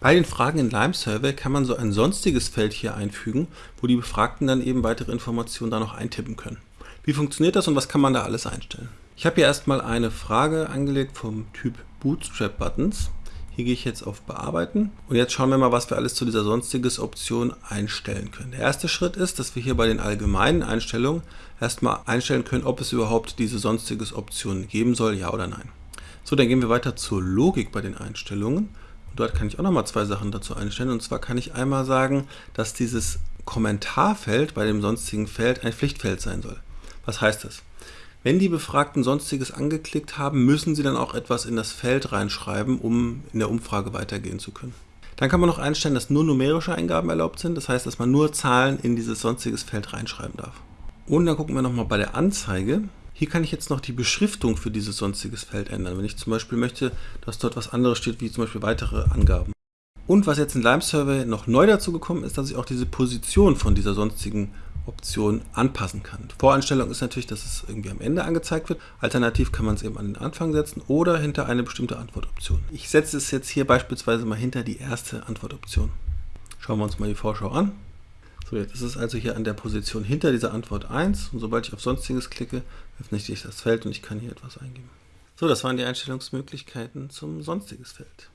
Bei den Fragen in Lime Survey kann man so ein sonstiges Feld hier einfügen, wo die Befragten dann eben weitere Informationen da noch eintippen können. Wie funktioniert das und was kann man da alles einstellen? Ich habe hier erstmal eine Frage angelegt vom Typ Bootstrap Buttons. Hier gehe ich jetzt auf Bearbeiten und jetzt schauen wir mal, was wir alles zu dieser sonstiges Option einstellen können. Der erste Schritt ist, dass wir hier bei den allgemeinen Einstellungen erstmal einstellen können, ob es überhaupt diese sonstiges Option geben soll, ja oder nein. So, dann gehen wir weiter zur Logik bei den Einstellungen. Dort kann ich auch nochmal zwei Sachen dazu einstellen. Und zwar kann ich einmal sagen, dass dieses Kommentarfeld bei dem sonstigen Feld ein Pflichtfeld sein soll. Was heißt das? Wenn die Befragten Sonstiges angeklickt haben, müssen sie dann auch etwas in das Feld reinschreiben, um in der Umfrage weitergehen zu können. Dann kann man noch einstellen, dass nur numerische Eingaben erlaubt sind. Das heißt, dass man nur Zahlen in dieses Sonstiges Feld reinschreiben darf. Und dann gucken wir nochmal bei der Anzeige. Hier kann ich jetzt noch die Beschriftung für dieses sonstiges Feld ändern. Wenn ich zum Beispiel möchte, dass dort was anderes steht, wie zum Beispiel weitere Angaben. Und was jetzt in Lime Survey noch neu dazu gekommen ist, dass ich auch diese Position von dieser sonstigen Option anpassen kann. Voreinstellung ist natürlich, dass es irgendwie am Ende angezeigt wird. Alternativ kann man es eben an den Anfang setzen oder hinter eine bestimmte Antwortoption. Ich setze es jetzt hier beispielsweise mal hinter die erste Antwortoption. Schauen wir uns mal die Vorschau an. So, jetzt ist es also hier an der Position hinter dieser Antwort 1 und sobald ich auf Sonstiges klicke, öffne ich das Feld und ich kann hier etwas eingeben. So, das waren die Einstellungsmöglichkeiten zum Sonstiges Feld.